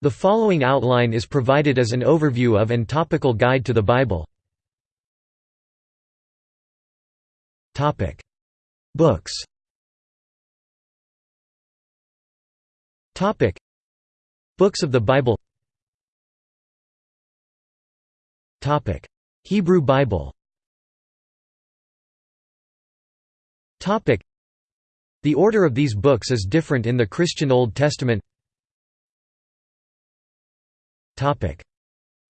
The following outline is provided as an overview of and topical guide to the Bible. Books. Books of the Bible. Hebrew Bible. The order of these books is different in the Christian Old Testament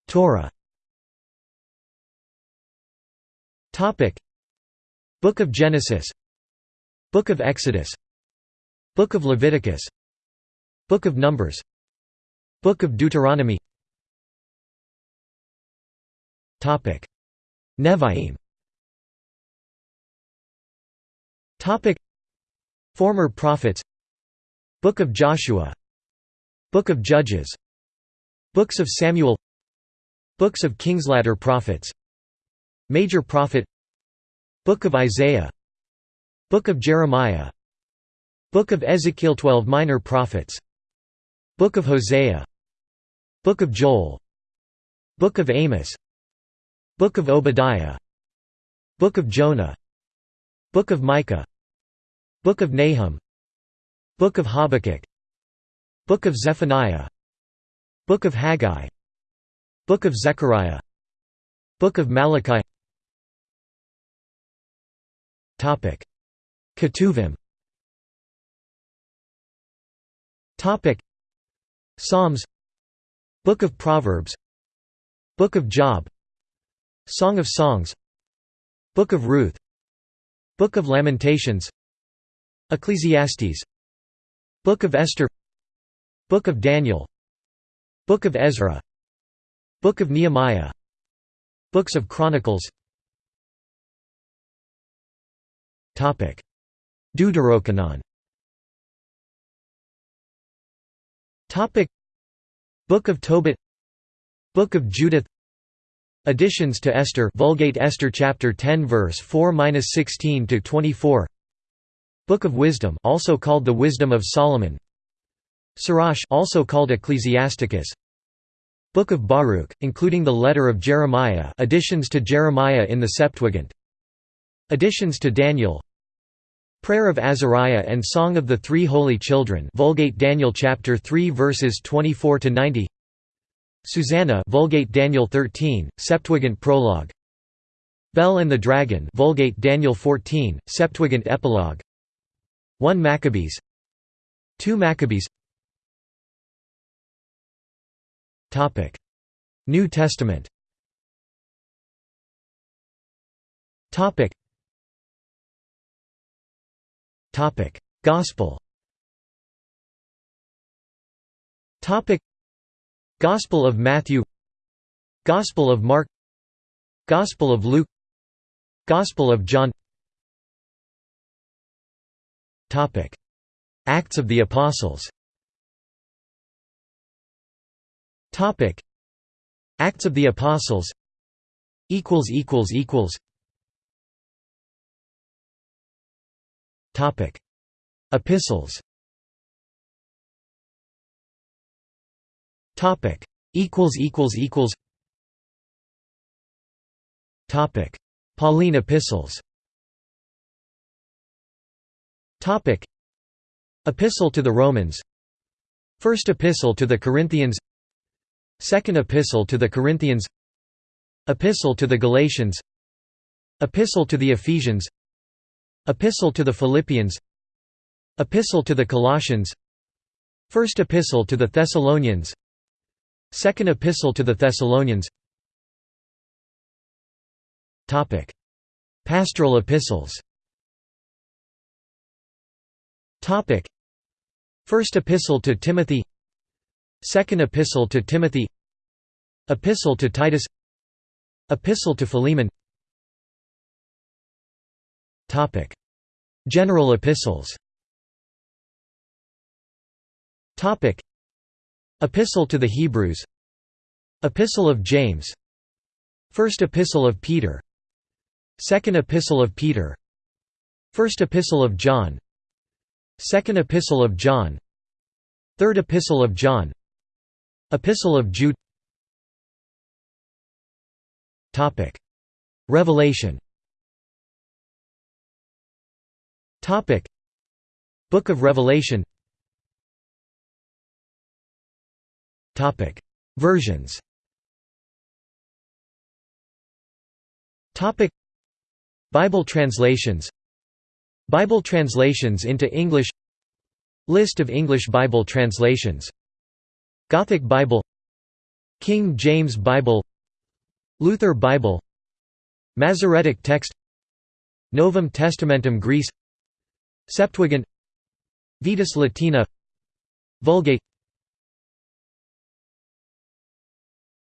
Torah. Book of Genesis. Book of Exodus. Book of Leviticus. Book of Numbers. Book of Deuteronomy. Nevi'im. Former prophets. Book of Joshua. Book of Judges Books of Samuel Books of Kings Latter prophets Major prophet Book of Isaiah Book of Jeremiah Book of Ezekiel 12 minor prophets Book of Hosea Book of Joel Book of Amos Book of Obadiah Book of Jonah Book of Micah Book of Nahum Book of Habakkuk Book of Zephaniah Book of Haggai. Book of Zechariah. Book of Malachi. Topic. Ketuvim. Topic. Psalms. Book of Proverbs. Book of Job. Song of Songs. Book of Ruth. Book of Lamentations. Ecclesiastes. Book of Esther. Book of Daniel Book of Ezra. Book of Nehemiah. Books of Chronicles. Deuterocanon. Book of Tobit. Book of Judith. Additions to Esther Vulgate Esther chapter 10 verse 4-16 to 24 Book of Wisdom also called the Wisdom of Solomon Sirach also called Ecclesiasticus. Book of Baruch, including the letter of Jeremiah additions to Jeremiah in the Septuagint. Additions to Daniel. Prayer of Azariah and Song of the Three Holy Children Vulgate Daniel chapter 3 verses 24 to 90 Susanna Vulgate Daniel 13 Septuagint prologue. Bel and the Dragon Vulgate Daniel 14 Septuagint epilogue. 1 Maccabees. 2 Maccabees New Testament. Gospel. Topic: Gospel of Matthew. Gospel of Mark. Gospel of Luke. Gospel of John. Topic: Acts of the Apostles. Topic. Acts of the Apostles. Equals equals equals. Topic. Epistles. Topic. Equals equals equals. Topic. Pauline epistles. Topic. Epistle to the Romans. First Epistle to the Corinthians Second Epistle to the Corinthians. Epistle to the Galatians. Epistle to the Ephesians. Epistle to the Philippians. Epistle to the Colossians. First Epistle to the Thessalonians. Second Epistle to the Thessalonians. Topic. Pastoral epistles. Topic. First Epistle to Timothy. Second Epistle to Timothy Epistle to Titus. Epistle to Philemon. Topic. General epistles. Topic. Epistle to the Hebrews. Epistle of James. First Epistle of Peter. Second Epistle of Peter. First Epistle of John. Second Epistle of John. Third Epistle of John. Epistle of Jude Revelation. Book of Revelation. Versions. Bible translations. Bible translations into English. List of English Bible translations. Gothic Bible. King James Bible Luther Bible Masoretic text Novum Testamentum Graece Septuagint Vetus Latina Vulgate.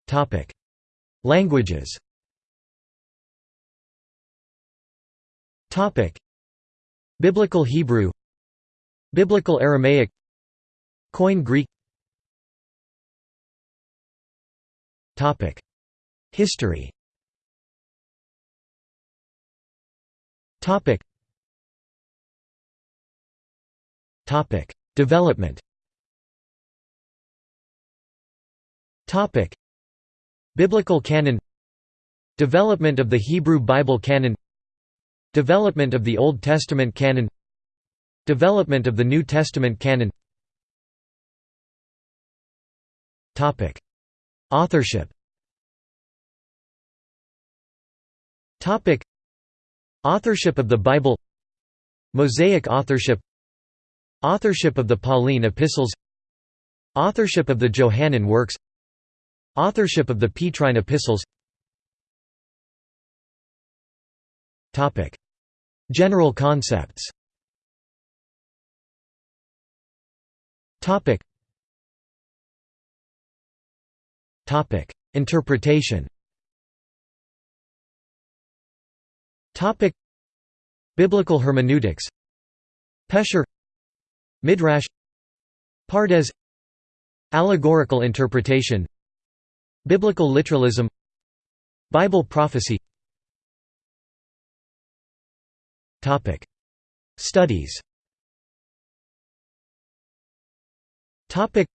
Topic. Languages. Topic. Biblical Hebrew Biblical Aramaic Koine Greek History. Development. Topic. Biblical canon. Development of the Hebrew Bible canon. Development of the Old Testament canon. Development of the New Testament canon. Topic. Authorship Authorship of the Bible. Mosaic authorship. Authorship of the Pauline epistles. Authorship of the Johannine works. Authorship of the Petrine epistles. Topic. General concepts. Topic. Interpretation Biblical hermeneutics. Pesher. Midrash. Pardes. Allegorical interpretation. Biblical literalism. Bible prophecy. Topic. Studies. Topic.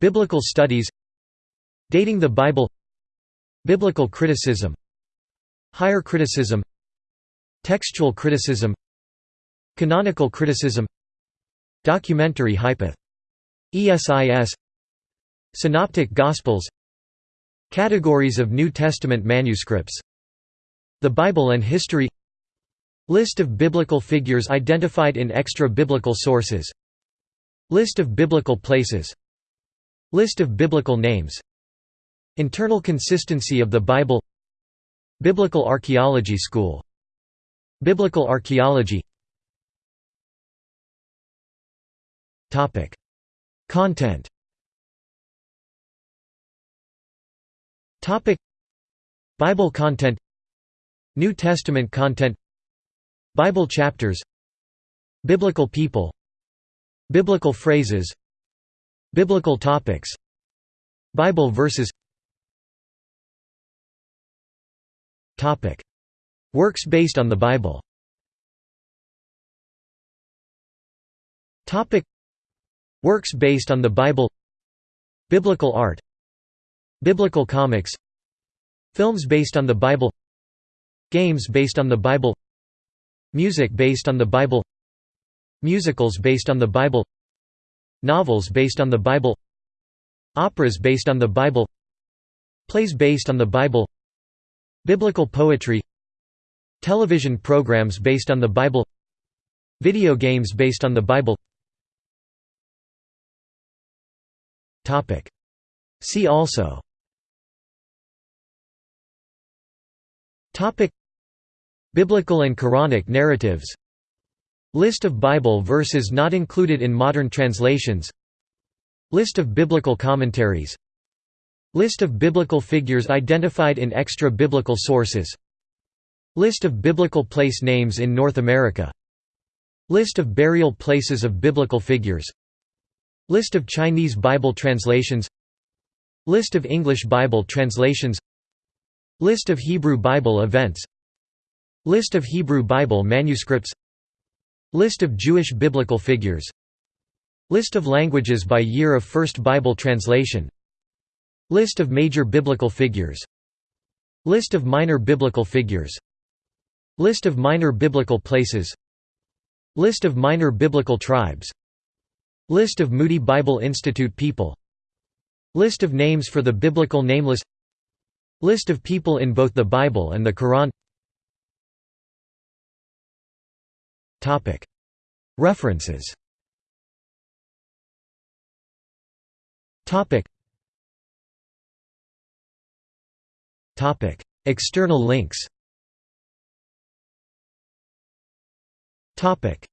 Biblical studies. Dating the Bible. Biblical criticism. Higher criticism Textual criticism Canonical criticism Documentary hypoth. ESIS Synoptic Gospels Categories of New Testament manuscripts The Bible and History List of biblical figures identified in extra-biblical sources List of biblical places List of biblical names Internal consistency of the Bible Biblical Archaeology School Biblical archaeology. Content. Bible content. New Testament content. Bible chapters. Biblical people. Biblical phrases. Biblical topics. Bible verses. Topic Works based on the Bible. Works based on the Bible. Biblical art. Biblical comics. Films based on the Bible. Games based on the Bible. Music based on the Bible. Musicals based on the Bible. Novels based on the Bible. Operas based on the Bible. Plays based on the Bible. Biblical poetry Television programs based on the Bible Video games based on the Bible. See also. Biblical and Quranic narratives. List of Bible verses not included in modern translations. List of biblical commentaries. List of biblical figures identified in extra-biblical sources List of biblical place names in North America List of burial places of biblical figures List of Chinese Bible translations List of English Bible translations List of Hebrew Bible events List of Hebrew Bible manuscripts List of Jewish biblical figures List of languages by year of first Bible translation List of major biblical figures List of minor biblical figures List of minor biblical places. List of minor biblical tribes. List of Moody Bible Institute people. List of names for the biblical nameless. List of people in both the Bible and the Quran. References. External links Topic.